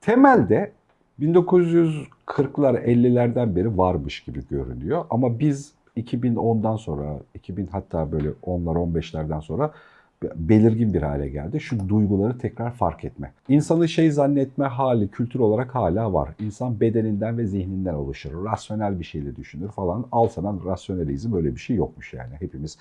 Temelde 1940'lar 50'lerden beri varmış gibi görünüyor ama biz 2010'dan sonra 2000 hatta böyle 10'lar 15'lerden sonra belirgin bir hale geldi. Şu duyguları tekrar fark etme. İnsanı şey zannetme hali kültür olarak hala var. İnsan bedeninden ve zihninden oluşur. Rasyonel bir şeyle düşünür falan. Al sana rasyonelizm öyle bir şey yokmuş yani. Hepimiz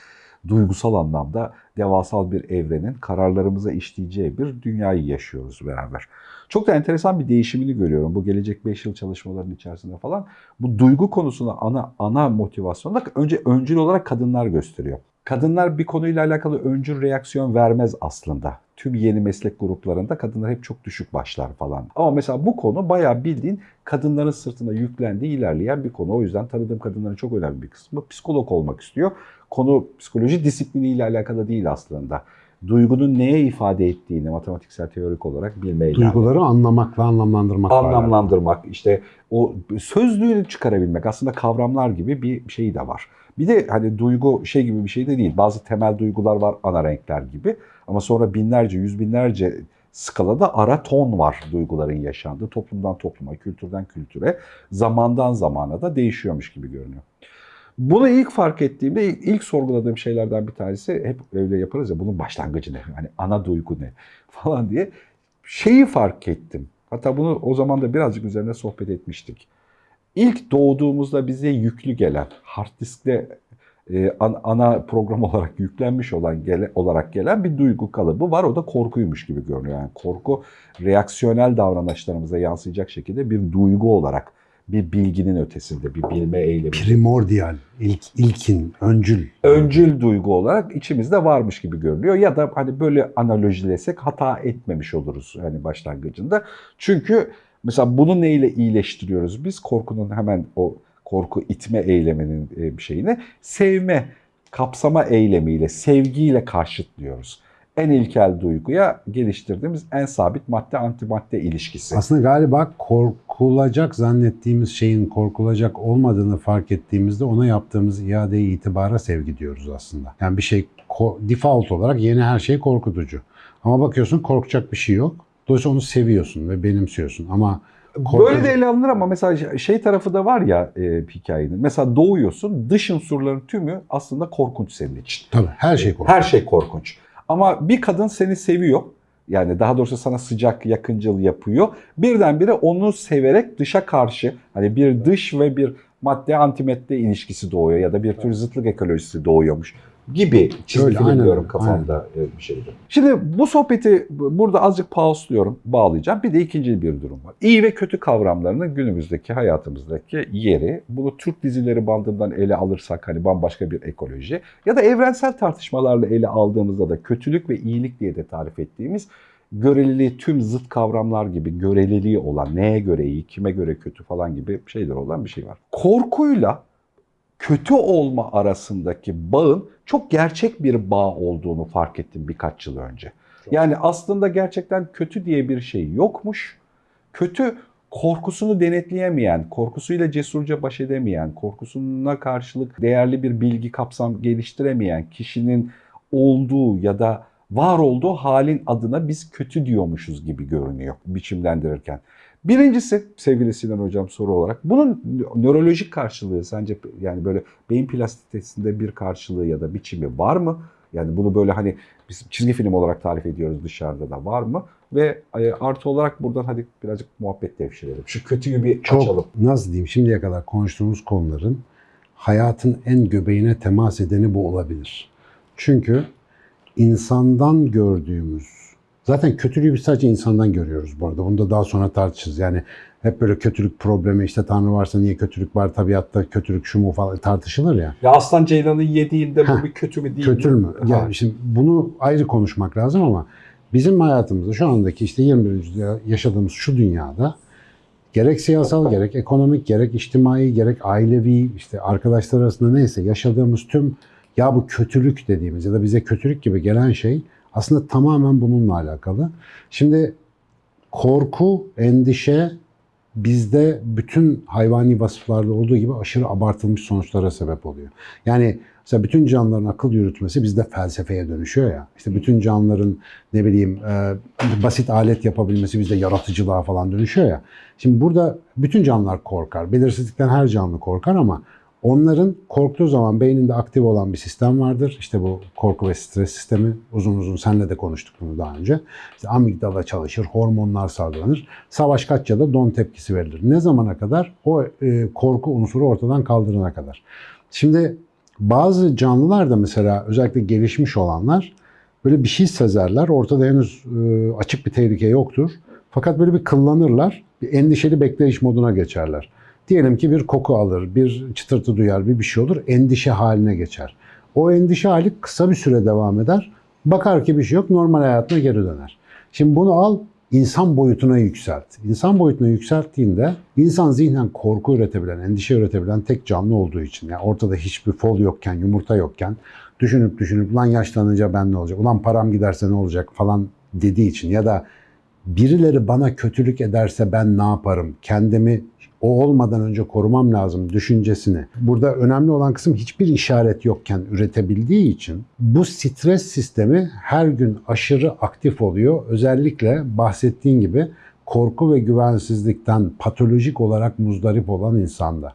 duygusal anlamda devasal bir evrenin kararlarımıza işleyeceği bir dünyayı yaşıyoruz beraber. Çok da enteresan bir değişimini görüyorum bu gelecek 5 yıl çalışmaların içerisinde falan. Bu duygu konusuna ana ana motivasyonu da önce öncül olarak kadınlar gösteriyor. Kadınlar bir konuyla alakalı öncül reaksiyon vermez aslında. Tüm yeni meslek gruplarında kadınlar hep çok düşük başlar falan. Ama mesela bu konu bayağı bildiğin kadınların sırtına yüklendiği ilerleyen bir konu. O yüzden tanıdığım kadınların çok önemli bir kısmı psikolog olmak istiyor. Konu psikoloji disipliniyle alakalı değil aslında. Duygunun neye ifade ettiğini matematiksel teorik olarak bilmeyle. Duyguları anlamak ve anlamlandırmak. Anlamlandırmak, işte o sözlüğünü çıkarabilmek aslında kavramlar gibi bir şey de var. Bir de hani duygu şey gibi bir şey de değil. Bazı temel duygular var ana renkler gibi. Ama sonra binlerce, yüz binlerce skalada ara ton var duyguların yaşandığı. Toplumdan topluma, kültürden kültüre, zamandan zamana da değişiyormuş gibi görünüyor. Bunu ilk fark ettiğimde ilk sorguladığım şeylerden bir tanesi hep öyle yaparız ya bunun başlangıcı ne? Hani ana duygu ne? falan diye şeyi fark ettim. Hatta bunu o zaman da birazcık üzerine sohbet etmiştik. İlk doğduğumuzda bize yüklü gelen, hard diskte e, ana program olarak yüklenmiş olan gele, olarak gelen bir duygu kalıbı var. O da korkuymuş gibi görünüyor. Yani korku reaksiyonel davranışlarımıza yansıyacak şekilde bir duygu olarak bir bilginin ötesinde, bir bilme eylemi. Primordial, ilk, ilkin, öncül. Öncül duygu olarak içimizde varmış gibi görünüyor. Ya da hani böyle analojilesek hata etmemiş oluruz hani başlangıcında. Çünkü mesela bunu neyle iyileştiriyoruz biz? Korkunun hemen o korku itme eyleminin bir şeyini sevme, kapsama eylemiyle, sevgiyle karşıtlıyoruz en ilkel duyguya geliştirdiğimiz en sabit madde antimadde ilişkisi. Aslında galiba korkulacak zannettiğimiz şeyin korkulacak olmadığını fark ettiğimizde ona yaptığımız iade itibara sevgi diyoruz aslında. Yani bir şey default olarak yeni her şey korkutucu. Ama bakıyorsun korkacak bir şey yok. Dolayısıyla onu seviyorsun ve benimsiyorsun ama Korkunç. Böyle de ele alınır ama mesela şey tarafı da var ya e, hikayenin. Mesela doğuyorsun dış unsurların tümü aslında korkunç senin için. Tabii her şey korkunç. Her şey korkunç. Ama bir kadın seni seviyor. Yani daha doğrusu sana sıcak, yakıncıl yapıyor. Birdenbire onu severek dışa karşı hani bir dış ve bir madde antimadde ilişkisi doğuyor ya da bir tür zıtlık ekolojisi doğuyormuş gibi çizgi film diyorum kafamda aynen. bir şeydi. Şimdi bu sohbeti burada azıcık pausluyorum, bağlayacağım. Bir de ikinci bir durum var. İyi ve kötü kavramlarının günümüzdeki hayatımızdaki yeri. Bunu Türk dizileri bandından ele alırsak hani bambaşka bir ekoloji ya da evrensel tartışmalarla ele aldığımızda da kötülük ve iyilik diye de tarif ettiğimiz göreliliği tüm zıt kavramlar gibi göreliliği olan, neye göre iyi, kime göre kötü falan gibi şeyler olan bir şey var. Korkuyla kötü olma arasındaki bağın çok gerçek bir bağ olduğunu fark ettim birkaç yıl önce. Yani aslında gerçekten kötü diye bir şey yokmuş. Kötü korkusunu denetleyemeyen, korkusuyla cesurca baş edemeyen, korkusuna karşılık değerli bir bilgi kapsam geliştiremeyen kişinin olduğu ya da var olduğu halin adına biz kötü diyormuşuz gibi görünüyor biçimlendirirken. Birincisi sevgili Sinan Hocam soru olarak bunun nörolojik karşılığı sence yani böyle beyin plastisitesinde bir karşılığı ya da biçimi var mı? Yani bunu böyle hani biz çizgi film olarak tarif ediyoruz dışarıda da var mı? Ve e, artı olarak buradan hadi birazcık muhabbet devşirelim. Şu kötüyü bir Çok, açalım. Nasıl diyeyim şimdiye kadar konuştuğumuz konuların hayatın en göbeğine temas edeni bu olabilir. Çünkü insandan gördüğümüz Zaten kötülüğü biz sadece insandan görüyoruz bu arada. Bunu da daha sonra tartışırız. Yani hep böyle kötülük problemi işte Tanrı varsa niye kötülük var tabiatta kötülük şu mu falan tartışılır ya. Ya aslan ceylanı yediğinde bu bir kötü mü değil kötü mü? Yani ha. şimdi bunu ayrı konuşmak lazım ama bizim hayatımızda şu andaki işte 21. yüzyılda yaşadığımız şu dünyada gerek siyasal gerek ekonomik gerek içtimai gerek ailevi işte arkadaşlar arasında neyse yaşadığımız tüm ya bu kötülük dediğimiz ya da bize kötülük gibi gelen şey aslında tamamen bununla alakalı. Şimdi korku, endişe bizde bütün hayvani vasıflarda olduğu gibi aşırı abartılmış sonuçlara sebep oluyor. Yani mesela bütün canlıların akıl yürütmesi bizde felsefeye dönüşüyor ya. İşte bütün canlıların ne bileyim e, basit alet yapabilmesi bizde yaratıcılığa falan dönüşüyor ya. Şimdi burada bütün canlılar korkar. Belirsizlikten her canlı korkar ama onların korktuğu zaman beyninde aktif olan bir sistem vardır. İşte bu korku ve stres sistemi. Uzun uzun senle de konuştuk bunu daha önce. İşte amigdala çalışır, hormonlar salgılanır. Savaş kaç ya da don tepkisi verilir. Ne zamana kadar? O e, korku unsuru ortadan kaldırana kadar. Şimdi bazı canlılar da mesela özellikle gelişmiş olanlar böyle bir şey sezerler. Ortada henüz e, açık bir tehlike yoktur. Fakat böyle bir kıllanırlar. Bir endişeli bekleyiş moduna geçerler. Diyelim ki bir koku alır, bir çıtırtı duyar, bir bir şey olur. Endişe haline geçer. O endişe hali kısa bir süre devam eder. Bakar ki bir şey yok, normal hayatına geri döner. Şimdi bunu al, insan boyutuna yükselt. İnsan boyutuna yükselttiğinde insan zihnen korku üretebilen, endişe üretebilen tek canlı olduğu için. Yani ortada hiçbir fol yokken, yumurta yokken düşünüp düşünüp lan yaşlanınca ben ne olacak, ulan param giderse ne olacak falan dediği için ya da birileri bana kötülük ederse ben ne yaparım? Kendimi o olmadan önce korumam lazım düşüncesini. Burada önemli olan kısım hiçbir işaret yokken üretebildiği için bu stres sistemi her gün aşırı aktif oluyor. Özellikle bahsettiğin gibi korku ve güvensizlikten patolojik olarak muzdarip olan insanda.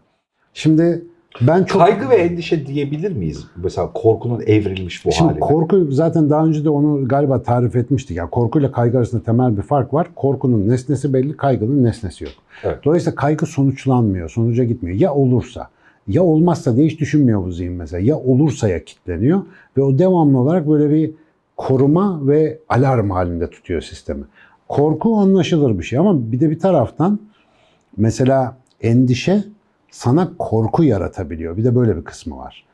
Şimdi ben çok Kaygı ve endişe diyebilir miyiz? Mesela korkunun evrilmiş bu Şimdi haline. korku zaten daha önce de onu galiba tarif etmiştik. Yani korkuyla kaygı arasında temel bir fark var. Korkunun nesnesi belli, kaygının nesnesi yok. Evet. Dolayısıyla kaygı sonuçlanmıyor, sonuca gitmiyor. Ya olursa, ya olmazsa diye hiç düşünmüyor bu zihin mesela. Ya olursa ya kitleniyor ve o devamlı olarak böyle bir koruma ve alarm halinde tutuyor sistemi. Korku anlaşılır bir şey ama bir de bir taraftan mesela endişe sana korku yaratabiliyor. Bir de böyle bir kısmı var.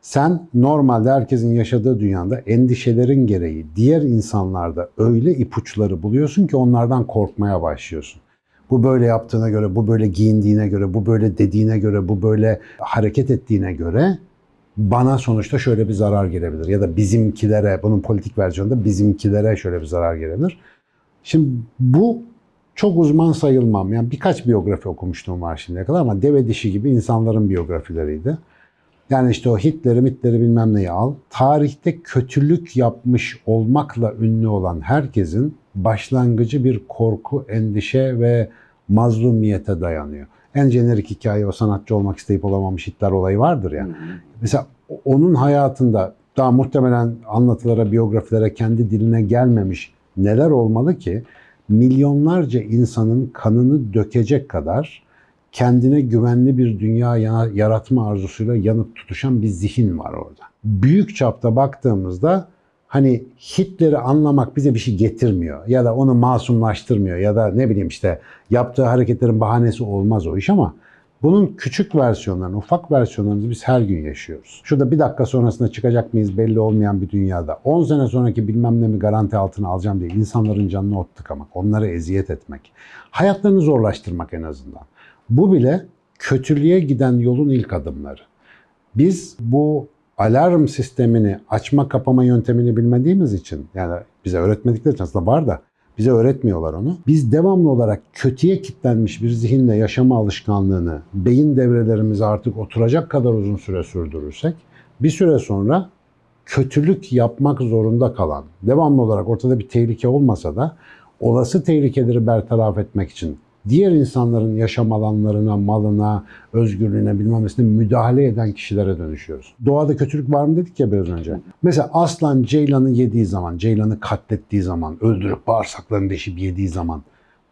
Sen normalde herkesin yaşadığı dünyada endişelerin gereği diğer insanlarda öyle ipuçları buluyorsun ki onlardan korkmaya başlıyorsun. Bu böyle yaptığına göre, bu böyle giyindiğine göre, bu böyle dediğine göre, bu böyle hareket ettiğine göre bana sonuçta şöyle bir zarar gelebilir. Ya da bizimkilere, bunun politik versiyonunda bizimkilere şöyle bir zarar gelebilir. Şimdi bu çok uzman sayılmam. Yani birkaç biyografi okumuştum var şimdiye kadar ama deve dişi gibi insanların biyografileriydi. Yani işte o Hitler'i, Hitler'i bilmem neyi al. Tarihte kötülük yapmış olmakla ünlü olan herkesin başlangıcı bir korku, endişe ve mazlumiyete dayanıyor. En jenerik hikaye o sanatçı olmak isteyip olamamış Hitler olayı vardır ya. Mesela onun hayatında daha muhtemelen anlatılara, biyografilere kendi diline gelmemiş neler olmalı ki milyonlarca insanın kanını dökecek kadar kendine güvenli bir dünya ya- yaratma arzusuyla yanıp tutuşan bir zihin var orada. Büyük çapta baktığımızda hani Hitler'i anlamak bize bir şey getirmiyor ya da onu masumlaştırmıyor ya da ne bileyim işte yaptığı hareketlerin bahanesi olmaz o iş ama bunun küçük versiyonlarını, ufak versiyonlarını biz her gün yaşıyoruz. Şurada bir dakika sonrasında çıkacak mıyız belli olmayan bir dünyada 10 sene sonraki bilmem ne mi garanti altına alacağım diye insanların canını ot tıkamak, onlara eziyet etmek, hayatlarını zorlaştırmak en azından. Bu bile kötülüğe giden yolun ilk adımları. Biz bu alarm sistemini açma kapama yöntemini bilmediğimiz için yani bize öğretmedikleri için aslında var da bize öğretmiyorlar onu. Biz devamlı olarak kötüye kilitlenmiş bir zihinle yaşama alışkanlığını beyin devrelerimize artık oturacak kadar uzun süre sürdürürsek bir süre sonra kötülük yapmak zorunda kalan, devamlı olarak ortada bir tehlike olmasa da olası tehlikeleri bertaraf etmek için diğer insanların yaşam alanlarına, malına, özgürlüğüne bilmem nesine müdahale eden kişilere dönüşüyoruz. Doğada kötülük var mı dedik ya biraz önce. Mesela aslan ceylanı yediği zaman, ceylanı katlettiği zaman, öldürüp bağırsaklarını deşip yediği zaman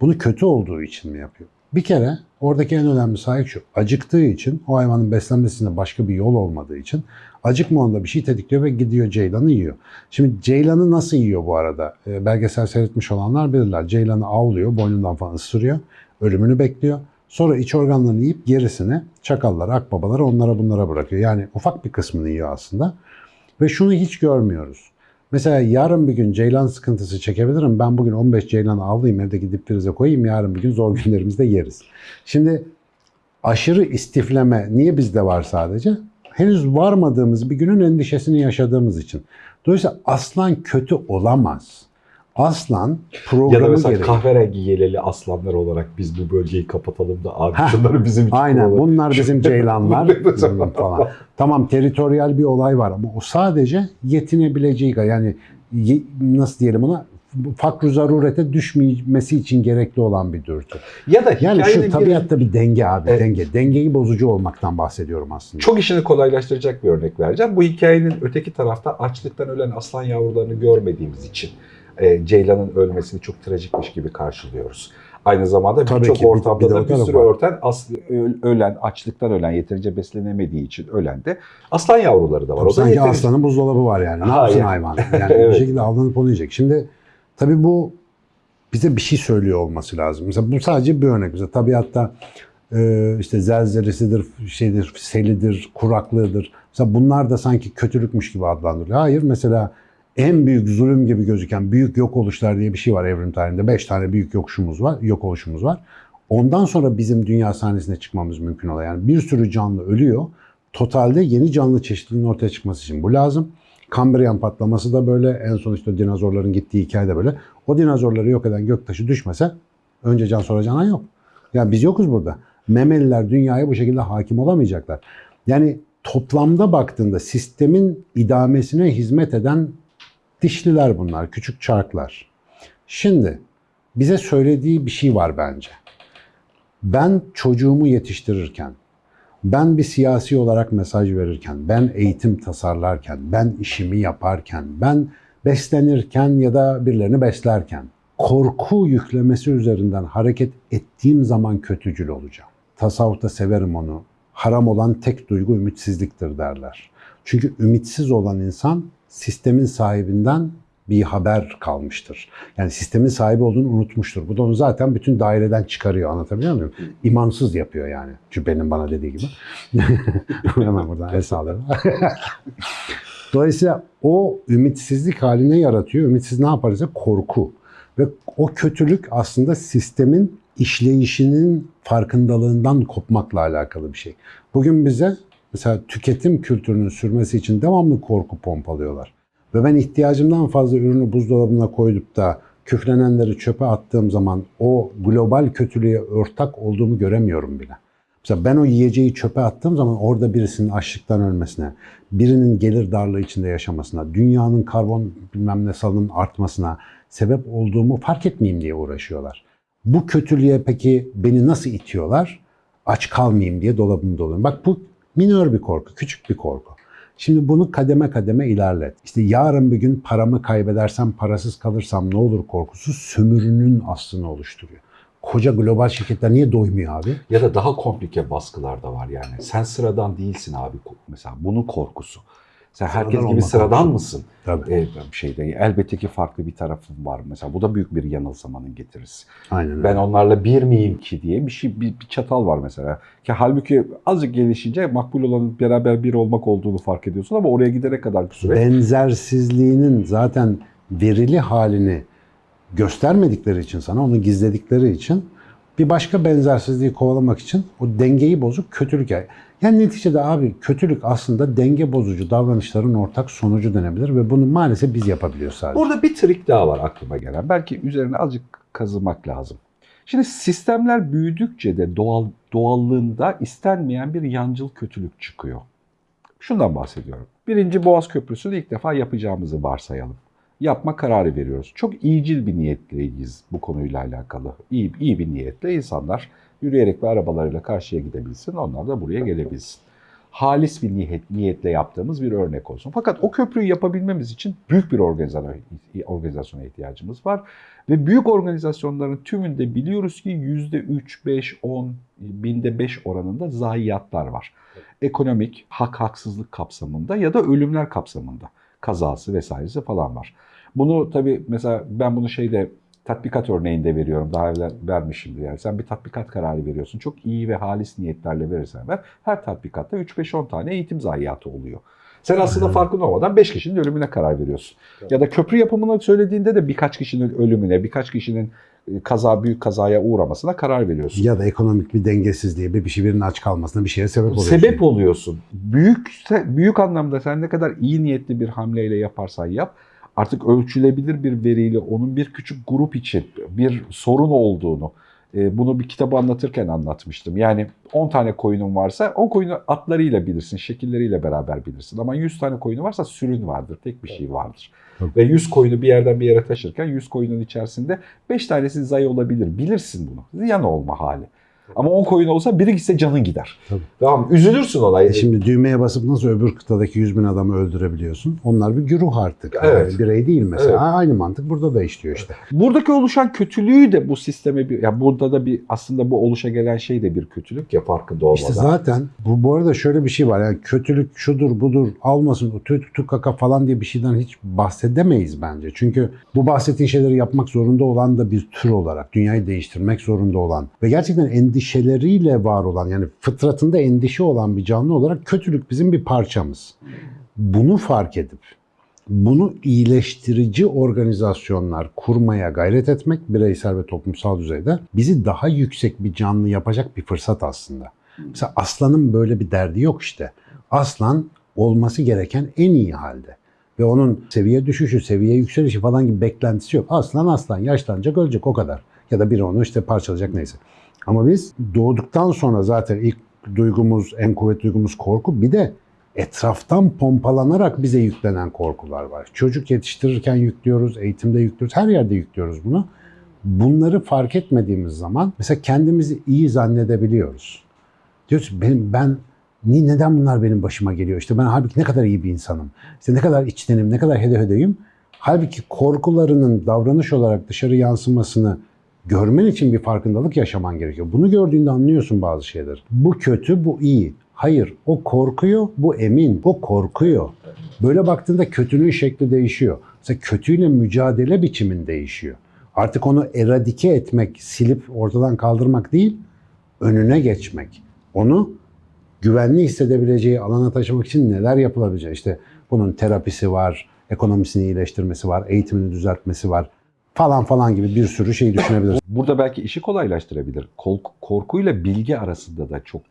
bunu kötü olduğu için mi yapıyor? Bir kere oradaki en önemli sahip şu. Acıktığı için o hayvanın beslenmesinde başka bir yol olmadığı için acıkma onda bir şey tetikliyor ve gidiyor ceylanı yiyor. Şimdi ceylanı nasıl yiyor bu arada? E, belgesel seyretmiş olanlar bilirler. Ceylanı avlıyor, boynundan falan ısırıyor. Ölümünü bekliyor. Sonra iç organlarını yiyip gerisini çakallara, akbabalara onlara bunlara bırakıyor. Yani ufak bir kısmını yiyor aslında. Ve şunu hiç görmüyoruz. Mesela yarın bir gün ceylan sıkıntısı çekebilirim. Ben bugün 15 ceylan avlayayım evdeki dipfrize koyayım. Yarın bir gün zor günlerimizde yeriz. Şimdi aşırı istifleme niye bizde var sadece? Henüz varmadığımız bir günün endişesini yaşadığımız için. Dolayısıyla aslan kötü olamaz. Aslan Ya da programı mesela gereği. kahverengi yeleli aslanlar olarak biz bu bölgeyi kapatalım da abi şunları bizim için Aynen kullanalım. bunlar bizim ceylanlar Mesela. falan. Tamam teritoryal bir olay var ama o sadece yetinebileceği yani nasıl diyelim ona fakr zarurete düşmemesi için gerekli olan bir dürtü. Ya da Yani şu bir- tabiatta bir denge abi Evet. denge. Dengeyi bozucu olmaktan bahsediyorum aslında. Çok işini kolaylaştıracak bir örnek vereceğim. Bu hikayenin öteki tarafta açlıktan ölen aslan yavrularını görmediğimiz için e, Ceylan'ın ölmesini çok trajikmiş gibi karşılıyoruz. Aynı zamanda Tabii birçok bir- ortamda bir de da o bir sürü var. örten as- ölen, açlıktan ölen, yeterince beslenemediği için ölen de aslan yavruları da var. O da Sanki yeterince- aslanın buzdolabı var yani. Ne Ha, yapsın yani. hayvan? Yani Evet. bir şekilde avlanıp onu yiyecek. Şimdi tabii bu bize bir şey söylüyor olması lazım. Mesela bu sadece bir örnek. Mesela tabiatta e, işte zelzelesidir, şeydir, selidir, kuraklığıdır. Mesela bunlar da sanki kötülükmüş gibi adlandırılıyor. Hayır mesela en büyük zulüm gibi gözüken büyük yok oluşlar diye bir şey var evrim tarihinde. Beş tane büyük yokuşumuz var, yok oluşumuz var. Ondan sonra bizim dünya sahnesine çıkmamız mümkün oluyor. Yani bir sürü canlı ölüyor. Totalde yeni canlı çeşitliliğinin ortaya çıkması için bu lazım. Kambriyan patlaması da böyle. En son işte dinozorların gittiği hikaye de böyle. O dinozorları yok eden göktaşı düşmese önce can sonra canan yok. Yani biz yokuz burada. Memeliler dünyaya bu şekilde hakim olamayacaklar. Yani toplamda baktığında sistemin idamesine hizmet eden dişliler bunlar, küçük çarklar. Şimdi bize söylediği bir şey var bence. Ben çocuğumu yetiştirirken, ben bir siyasi olarak mesaj verirken, ben eğitim tasarlarken, ben işimi yaparken, ben beslenirken ya da birilerini beslerken korku yüklemesi üzerinden hareket ettiğim zaman kötücül olacağım. Tasavvufta severim onu. Haram olan tek duygu ümitsizliktir derler. Çünkü ümitsiz olan insan sistemin sahibinden bir haber kalmıştır. Yani sistemin sahibi olduğunu unutmuştur. Bu da onu zaten bütün daireden çıkarıyor. Anlatabiliyor muyum? İmansız yapıyor yani. Cübbenin bana dediği gibi. Hemen buradan el sağlarım. Dolayısıyla o ümitsizlik haline yaratıyor. Ümitsiz ne yaparsa korku. Ve o kötülük aslında sistemin işleyişinin farkındalığından kopmakla alakalı bir şey. Bugün bize mesela tüketim kültürünün sürmesi için devamlı korku pompalıyorlar. Ve ben ihtiyacımdan fazla ürünü buzdolabına koyup da küflenenleri çöpe attığım zaman o global kötülüğe ortak olduğumu göremiyorum bile. Mesela ben o yiyeceği çöpe attığım zaman orada birisinin açlıktan ölmesine, birinin gelir darlığı içinde yaşamasına, dünyanın karbon bilmem ne salının artmasına sebep olduğumu fark etmeyeyim diye uğraşıyorlar. Bu kötülüğe peki beni nasıl itiyorlar? Aç kalmayayım diye dolabımı doluyorum. Bak bu minör bir korku, küçük bir korku. Şimdi bunu kademe kademe ilerlet. İşte yarın bir gün paramı kaybedersem, parasız kalırsam ne olur korkusu sömürünün aslını oluşturuyor. Koca global şirketler niye doymuyor abi? Ya da daha komplike baskılar da var yani. Sen sıradan değilsin abi mesela. Bunun korkusu. Sen Sıradan herkes gibi sıradan mısın? Tabii. Bir şeyde elbette ki farklı bir tarafım var. Mesela bu da büyük bir yanılsamanın getirisi. Aynen öyle. Ben onlarla bir miyim ki diye bir şey bir, bir çatal var mesela. Ki halbuki azıcık gelişince makbul olanın beraber bir olmak olduğunu fark ediyorsun ama oraya gidene kadar bir süre benzersizliğinin zaten verili halini göstermedikleri için sana, onu gizledikleri için bir başka benzersizliği kovalamak için o dengeyi bozuk kötülük. Yani, yani neticede abi kötülük aslında denge bozucu davranışların ortak sonucu denebilir ve bunu maalesef biz yapabiliyoruz sadece. Burada bir trik daha var aklıma gelen. Belki üzerine azıcık kazımak lazım. Şimdi sistemler büyüdükçe de doğal doğallığında istenmeyen bir yancıl kötülük çıkıyor. Şundan bahsediyorum. Birinci Boğaz Köprüsü'nü ilk defa yapacağımızı varsayalım. Yapma kararı veriyoruz. Çok iyicil bir niyetliyiz bu konuyla alakalı. İyi, iyi bir niyetle insanlar yürüyerek ve arabalarıyla karşıya gidebilsin. Onlar da buraya gelebilsin. Halis bir niyet, niyetle yaptığımız bir örnek olsun. Fakat o köprüyü yapabilmemiz için büyük bir organizasyona, ihtiyacımız var. Ve büyük organizasyonların tümünde biliyoruz ki %3, 5, 10, binde 5 oranında zayiatlar var. Ekonomik, hak haksızlık kapsamında ya da ölümler kapsamında. Kazası vesairesi falan var. Bunu tabii mesela ben bunu şeyde tatbikat örneğinde veriyorum. Daha evvel vermişimdir. Yani sen bir tatbikat kararı veriyorsun. Çok iyi ve halis niyetlerle verirsen ver. Her tatbikatta 3-5-10 tane eğitim zayiatı oluyor. Sen aslında farkında olmadan 5 kişinin ölümüne karar veriyorsun. Ya da köprü yapımını söylediğinde de birkaç kişinin ölümüne, birkaç kişinin kaza büyük kazaya uğramasına karar veriyorsun. Ya da ekonomik bir dengesizliğe, bir şey birinin aç kalmasına bir şeye sebep oluyor. Sebep oluyorsun. Büyük büyük anlamda sen ne kadar iyi niyetli bir hamleyle yaparsan yap artık ölçülebilir bir veriyle onun bir küçük grup için bir sorun olduğunu bunu bir kitabı anlatırken anlatmıştım. Yani 10 tane koyunun varsa 10 koyunu atlarıyla bilirsin, şekilleriyle beraber bilirsin. Ama 100 tane koyunu varsa sürün vardır, tek bir şey vardır. Tabii. Ve 100 koyunu bir yerden bir yere taşırken 100 koyunun içerisinde 5 tanesi zayi olabilir. Bilirsin bunu. Ziyan olma hali. Ama 10 koyun olsa biri gitse canın gider. Tabii. Tamam üzülürsün olay. E şimdi düğmeye basıp nasıl öbür kıtadaki 100 bin adamı öldürebiliyorsun? Onlar bir güruh artık. Evet. Yani birey değil mesela. Evet. Aynı mantık burada da işliyor işte. Buradaki oluşan kötülüğü de bu sisteme bir ya burada da bir aslında bu oluşa gelen şey de bir kötülük ya farkında olmadan. İşte zaten bu, bu arada şöyle bir şey var. Yani kötülük şudur budur almasın o tü tü kaka falan diye bir şeyden hiç bahsedemeyiz bence. Çünkü bu bahsettiğin şeyleri yapmak zorunda olan da bir tür olarak dünyayı değiştirmek zorunda olan ve gerçekten endişeleriyle var olan yani fıtratında endişe olan bir canlı olarak kötülük bizim bir parçamız. Bunu fark edip bunu iyileştirici organizasyonlar kurmaya gayret etmek bireysel ve toplumsal düzeyde bizi daha yüksek bir canlı yapacak bir fırsat aslında. Mesela aslanın böyle bir derdi yok işte. Aslan olması gereken en iyi halde. Ve onun seviye düşüşü, seviye yükselişi falan gibi beklentisi yok. Aslan aslan yaşlanacak ölecek o kadar. Ya da biri onu işte parçalayacak neyse. Ama biz doğduktan sonra zaten ilk duygumuz, en kuvvetli duygumuz korku. Bir de etraftan pompalanarak bize yüklenen korkular var. Çocuk yetiştirirken yüklüyoruz, eğitimde yüklüyoruz, her yerde yüklüyoruz bunu. Bunları fark etmediğimiz zaman mesela kendimizi iyi zannedebiliyoruz. Diyoruz benim, ben neden bunlar benim başıma geliyor? İşte ben halbuki ne kadar iyi bir insanım. İşte ne kadar içtenim, ne kadar hede hedeyim. Halbuki korkularının davranış olarak dışarı yansımasını görmen için bir farkındalık yaşaman gerekiyor. Bunu gördüğünde anlıyorsun bazı şeyleri. Bu kötü, bu iyi. Hayır, o korkuyor, bu emin. O korkuyor. Böyle baktığında kötülüğün şekli değişiyor. Mesela kötüyle mücadele biçimin değişiyor. Artık onu eradike etmek, silip ortadan kaldırmak değil, önüne geçmek. Onu güvenli hissedebileceği alana taşımak için neler yapılabilecek? İşte bunun terapisi var, ekonomisini iyileştirmesi var, eğitimini düzeltmesi var falan falan gibi bir sürü şey düşünebiliriz. Burada belki işi kolaylaştırabilir. Kork- korkuyla bilgi arasında da çok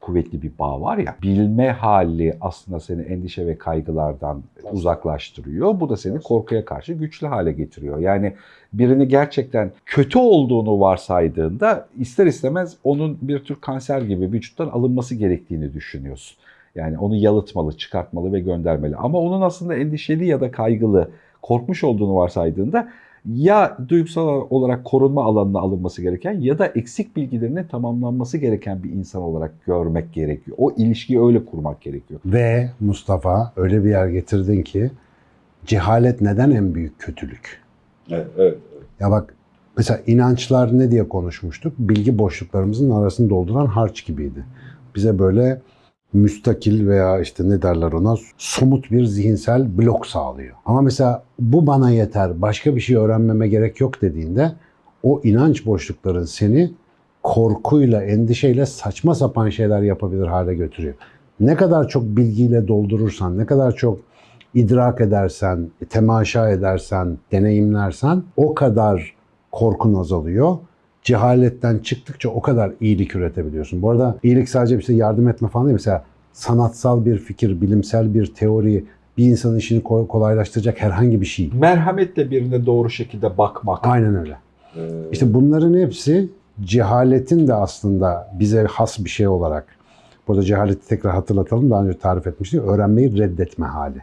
kuvvetli bir bağ var ya. Bilme hali aslında seni endişe ve kaygılardan uzaklaştırıyor. Bu da seni korkuya karşı güçlü hale getiriyor. Yani birini gerçekten kötü olduğunu varsaydığında ister istemez onun bir tür kanser gibi vücuttan alınması gerektiğini düşünüyorsun. Yani onu yalıtmalı, çıkartmalı ve göndermeli. Ama onun aslında endişeli ya da kaygılı, korkmuş olduğunu varsaydığında ya duygusal olarak korunma alanına alınması gereken ya da eksik bilgilerinin tamamlanması gereken bir insan olarak görmek gerekiyor. O ilişkiyi öyle kurmak gerekiyor. Ve Mustafa öyle bir yer getirdin ki cehalet neden en büyük kötülük? Evet, evet. Ya bak mesela inançlar ne diye konuşmuştuk? Bilgi boşluklarımızın arasını dolduran harç gibiydi. Bize böyle müstakil veya işte ne derler ona somut bir zihinsel blok sağlıyor. Ama mesela bu bana yeter, başka bir şey öğrenmeme gerek yok dediğinde o inanç boşlukların seni korkuyla, endişeyle saçma sapan şeyler yapabilir hale götürüyor. Ne kadar çok bilgiyle doldurursan, ne kadar çok idrak edersen, temaşa edersen, deneyimlersen o kadar korkun azalıyor. Cehaletten çıktıkça o kadar iyilik üretebiliyorsun. Bu arada iyilik sadece bir şey yardım etme falan değil. Mesela sanatsal bir fikir, bilimsel bir teori, bir insanın işini ko- kolaylaştıracak herhangi bir şey. Merhametle birine doğru şekilde bakmak. Aynen öyle. Ee, İşte bunların hepsi cehaletin de aslında bize has bir şey olarak. Burada cehaleti tekrar hatırlatalım. Daha önce tarif etmiştik. Öğrenmeyi reddetme hali.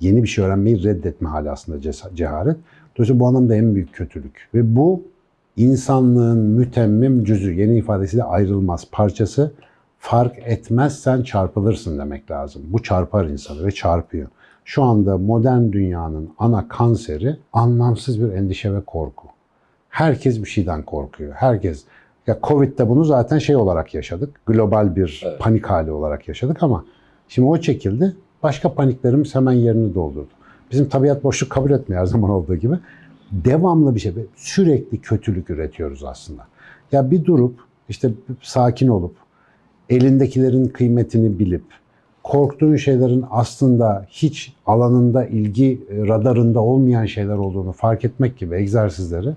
Yeni bir şey öğrenmeyi reddetme hali aslında cehalet. Dolayısıyla bu anlamda en büyük kötülük. Ve bu insanlığın mütemmim cüzü, yeni ifadesiyle ayrılmaz parçası. Fark etmezsen çarpılırsın demek lazım. Bu çarpar insanı ve çarpıyor. Şu anda modern dünyanın ana kanseri anlamsız bir endişe ve korku. Herkes bir şeyden korkuyor. Herkes. Ya Covid'de bunu zaten şey olarak yaşadık. Global bir Evet. panik hali olarak yaşadık ama şimdi o çekildi. Başka paniklerimiz hemen yerini doldurdu. Bizim tabiat boşluk kabul etmiyor her zaman olduğu gibi. Devamlı bir şey. Sürekli kötülük üretiyoruz aslında. Ya bir durup işte sakin olup elindekilerin kıymetini bilip korktuğun şeylerin aslında hiç alanında ilgi e, radarında olmayan şeyler olduğunu fark etmek gibi egzersizleri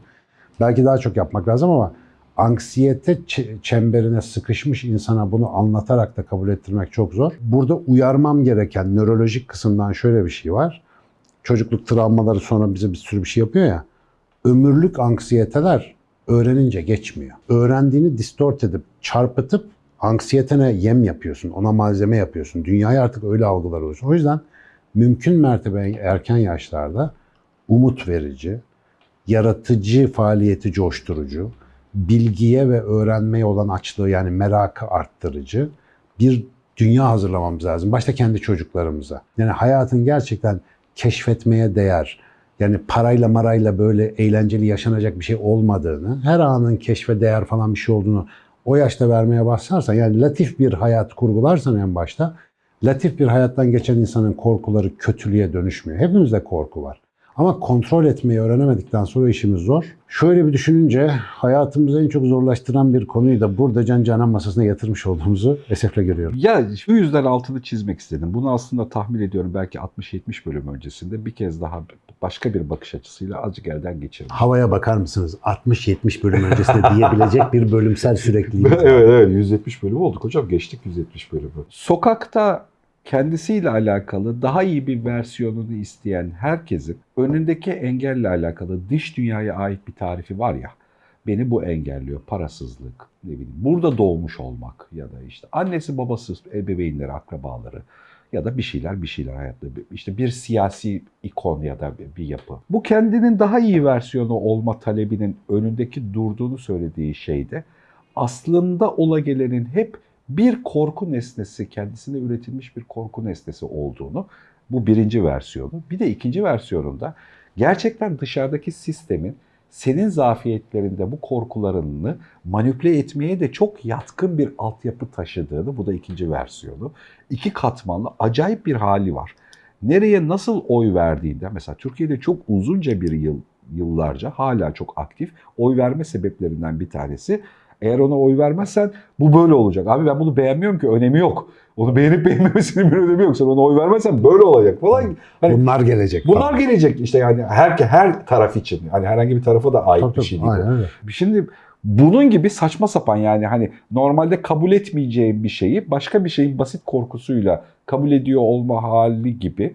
belki daha çok yapmak lazım ama anksiyete çemberine sıkışmış insana bunu anlatarak da kabul ettirmek çok zor. Burada uyarmam gereken nörolojik kısımdan şöyle bir şey var. Çocukluk travmaları sonra bize bir sürü bir şey yapıyor ya. Ömürlük anksiyeteler öğrenince geçmiyor. Öğrendiğini distort edip, çarpıtıp anksiyetene yem yapıyorsun, ona malzeme yapıyorsun. Dünyayı artık öyle algılar oluyorsun. O yüzden mümkün mertebe erken yaşlarda umut verici, yaratıcı faaliyeti coşturucu, bilgiye ve öğrenmeye olan açlığı yani merakı arttırıcı bir dünya hazırlamamız lazım. Başta kendi çocuklarımıza. Yani hayatın gerçekten keşfetmeye değer, yani parayla marayla böyle eğlenceli yaşanacak bir şey olmadığını, her anın keşfe değer falan bir şey olduğunu o yaşta vermeye başlarsan, yani latif bir hayat kurgularsan en başta, latif bir hayattan geçen insanın korkuları kötülüğe dönüşmüyor. Hepimizde korku var. Ama kontrol etmeyi öğrenemedikten sonra işimiz zor. Şöyle bir düşününce hayatımızı en çok zorlaştıran bir konuyu da burada Can Canan masasına yatırmış olduğumuzu esefle görüyorum. Ya şu yüzden altını çizmek istedim. Bunu aslında tahmin ediyorum belki 60-70 bölüm öncesinde bir kez daha başka bir bakış açısıyla azıcık elden geçirdim. Havaya bakar mısınız? 60-70 bölüm öncesinde diyebilecek bir bölümsel sürekliliğimiz evet evet 170 bölüm olduk hocam geçtik 170 bölümü. Sokakta kendisiyle alakalı daha iyi bir versiyonunu isteyen herkesin önündeki engelle alakalı dış dünyaya ait bir tarifi var ya. Beni bu engelliyor. Parasızlık, ne bileyim, burada doğmuş olmak ya da işte annesi babası, ebeveynleri, akrabaları ya da bir şeyler bir şeyler hayatta. işte bir siyasi ikon ya da bir- yapı. Bu kendinin daha iyi versiyonu olma talebinin önündeki durduğunu söylediği şeyde aslında ola gelenin hep bir korku nesnesi, kendisine üretilmiş bir korku nesnesi olduğunu bu birinci versiyonu. Bir de ikinci versiyonunda gerçekten dışarıdaki sistemin senin zafiyetlerinde bu korkularını manipüle etmeye de çok yatkın bir altyapı taşıdığını, bu da ikinci versiyonu. İki katmanlı acayip bir hali var. Nereye nasıl oy verdiğinde, mesela Türkiye'de çok uzunca bir yıl, yıllarca hala çok aktif oy verme sebeplerinden bir tanesi eğer ona oy vermezsen bu böyle olacak. Abi ben bunu beğenmiyorum ki önemi yok. Onu beğenip beğenmemesinin bir önemi yok. Sen ona oy vermezsen böyle olacak falan. Hani Bunlar gelecek. bunlar falan. gelecek işte yani her her taraf için. Hani herhangi bir tarafa da ait Tabii, bir tabii, şey değil. aynen öyle. Şimdi bunun gibi saçma sapan yani hani normalde kabul etmeyeceğim bir şeyi başka bir şeyin basit korkusuyla kabul ediyor olma hali gibi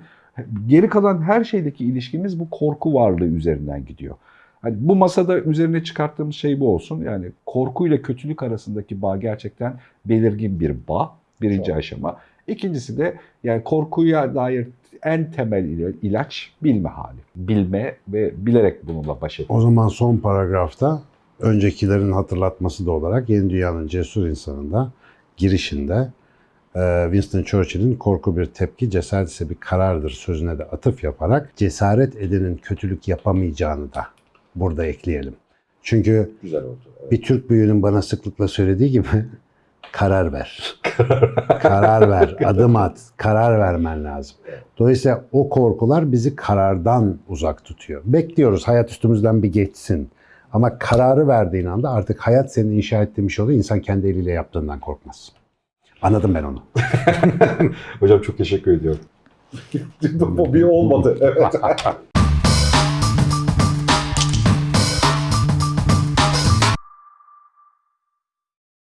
geri kalan her şeydeki ilişkimiz bu korku varlığı üzerinden gidiyor. Hani bu masada üzerine çıkarttığımız şey bu olsun. Yani korkuyla kötülük arasındaki bağ gerçekten belirgin bir bağ. Birinci Çok. aşama. İkincisi de yani korkuya dair en temel ila- ilaç bilme hali. Bilme ve bilerek bununla baş etme. O zaman son paragrafta öncekilerin hatırlatması da olarak Yeni Dünya'nın cesur insanında girişinde e, Winston Churchill'in korku bir tepki, cesaret ise bir karardır sözüne de atıf yaparak cesaret edenin kötülük yapamayacağını da burada ekleyelim. Çünkü Güzel oldu. bir Türk büyüğünün bana sıklıkla söylediği gibi karar ver. karar ver, adım at, karar vermen lazım. Dolayısıyla o korkular bizi karardan uzak tutuyor. Bekliyoruz hayat üstümüzden bir geçsin. Ama kararı verdiğin anda artık hayat senin inşa ettiğin bir şey oluyor. İnsan kendi eliyle yaptığından korkmaz. Anladım ben onu. Hocam çok teşekkür ediyorum. Bu bir olmadı. Evet.